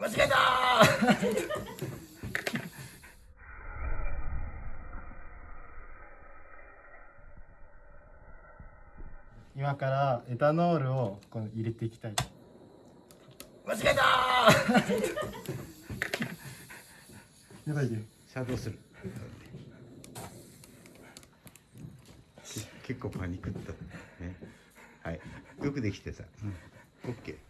間違えた今からエタノールをこの入れていきたい間違えたやばいね。作動する。け結構パニックったね。はい。よくできてた。うん。オッケー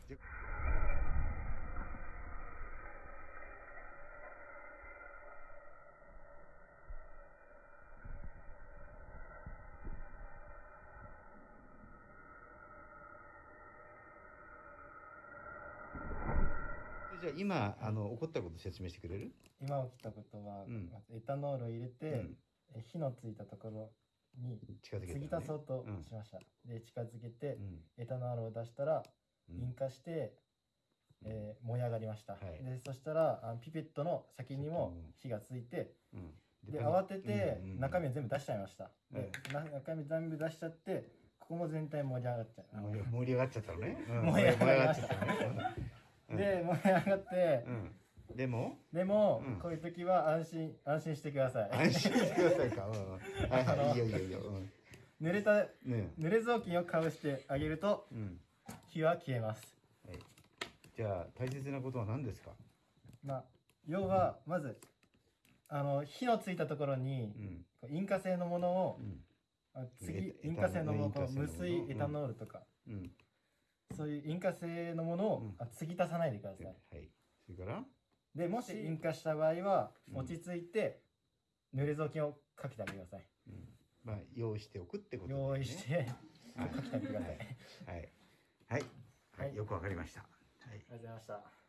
じゃあ今あの起こったこと説明してくれる？今起きたことは、うん。まずエタノールを入れて、うん。え火のついたところに近づけた、継ぎ足そうとうんしました、で近づけて、うん。エタノールを出したらうん。引火して、えー燃え上がりました、はい。でそしたらあのピペットの先にも火がついてうん。で慌てて中身を全部出しちゃいました、うん。でな中身全部出しちゃってここも全体盛り上がっちゃう、盛り盛り上がっちゃったのね、うん。盛り上がっちゃったのねで盛り上がって、うん。でも？でも、うん。こういう時は安心安心してください。安心してくださいか、うんうん、はいはい。いいよいいよいいよ、うん。濡れたね。濡れ雑巾をかぶしてあげるとうん。火は消えます。はい、じゃあ大切なことは何ですか、まあ要はまずあの火のついたところにうん。こう引火性のものをうん。あ次エタ引火性のもの引火性のもの無水エタノールとか、うんそういう引火性のものを、うん。あ継ぎ足さないでください。はい。それから？でもし引火した場合はうん。落ち着いて濡れ雑巾をかけてあげてください。うん。まあ用意しておくってことだよね。用意してはい。かけてあげてください、ありはい。はい、はい。はい。よくわかりました。はい。がとうございました